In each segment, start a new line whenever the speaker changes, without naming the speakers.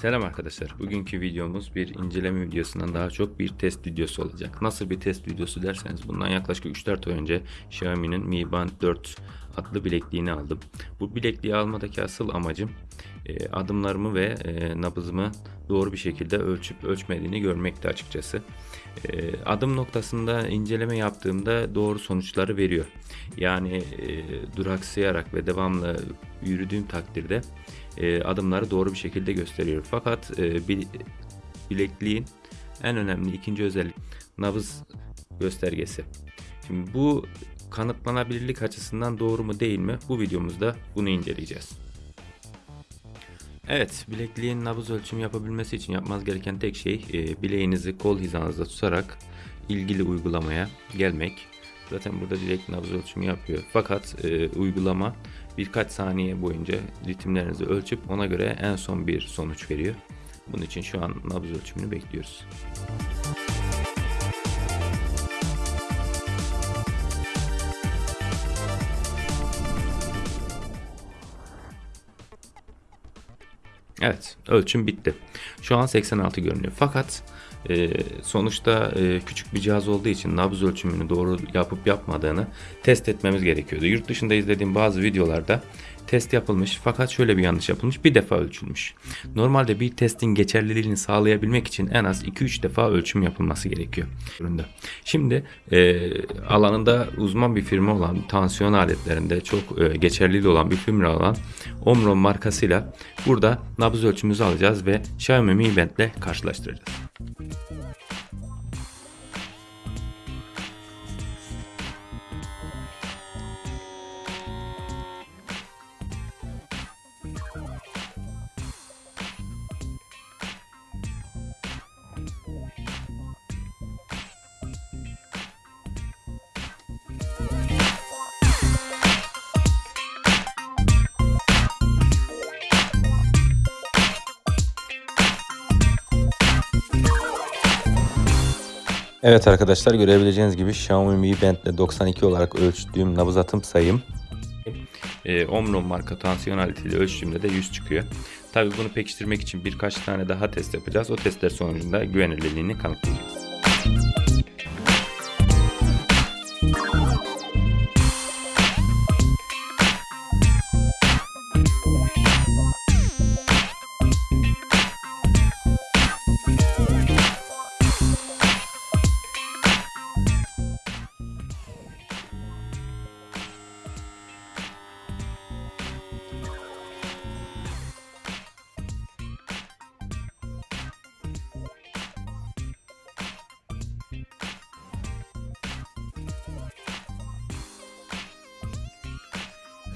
Selam arkadaşlar. Bugünkü videomuz bir inceleme videosundan daha çok bir test videosu olacak. Nasıl bir test videosu derseniz bundan yaklaşık 3-4 ay önce Xiaomi'nin Mi Band 4 adlı bilekliğini aldım. Bu bilekliği almadaki asıl amacım e, adımlarımı ve e, nabızımı doğru bir şekilde ölçüp ölçmediğini görmekti açıkçası. E, adım noktasında inceleme yaptığımda doğru sonuçları veriyor. Yani duraksayarak ve devamlı yürüdüğüm takdirde adımları doğru bir şekilde gösteriyor. Fakat bil- bilekliğin en önemli ikinci özellik nabız göstergesi. Şimdi bu kanıtlanabilirlik açısından doğru mu değil mi? Bu videomuzda bunu inceleyeceğiz. Evet, bilekliğin nabız ölçümü yapabilmesi için yapmanız gereken tek şey e, bileğinizi kol hizanızda tutarak ilgili uygulamaya gelmek. Zaten burada direkt nabız ölçümü yapıyor. Fakat e, uygulama birkaç saniye boyunca ritimlerinizi ölçüp ona göre en son bir sonuç veriyor. Bunun için şu an nabız ölçümünü bekliyoruz. Evet, ölçüm bitti. Şu an 86 görünüyor. Fakat e, sonuçta e, küçük bir cihaz olduğu için nabız ölçümünü doğru yapıp yapmadığını test etmemiz gerekiyordu. Yurt dışında izlediğim bazı videolarda test yapılmış fakat şöyle bir yanlış yapılmış. Bir defa ölçülmüş. Normalde bir testin geçerliliğini sağlayabilmek için en az 2-3 defa ölçüm yapılması gerekiyor. Şimdi e, alanında uzman bir firma olan tansiyon aletlerinde çok e, geçerliliği olan bir firma olan Omron markasıyla burada nabız ölçümümüzü alacağız ve Xiaomi Mi Band ile karşılaştıracağız. Evet arkadaşlar görebileceğiniz gibi Xiaomi Mi Band ile 92 olarak ölçtüğüm nabız atım sayım e, Omron marka tansiyon aletiyle ölçtüğümde de 100 çıkıyor. Tabii bunu pekiştirmek için birkaç tane daha test yapacağız. O testler sonucunda güvenilirliğini kanıtlayacağız.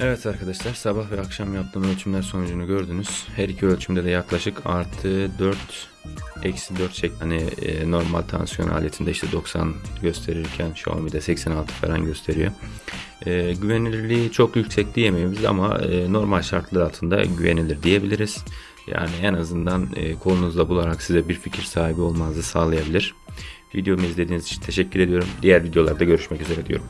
Evet arkadaşlar sabah ve akşam yaptığım ölçümler sonucunu gördünüz. Her iki ölçümde de yaklaşık artı 4 eksi 4 şeklinde hani e, normal tansiyon aletinde işte 90 gösterirken Xiaomi'de 86 falan gösteriyor. E, güvenilirliği çok yüksek diyemeyiz ama e, normal şartlar altında güvenilir diyebiliriz. Yani en azından e, kolunuzda bularak size bir fikir sahibi olmanızı sağlayabilir. Videomu izlediğiniz için teşekkür ediyorum. Diğer videolarda görüşmek üzere diyorum.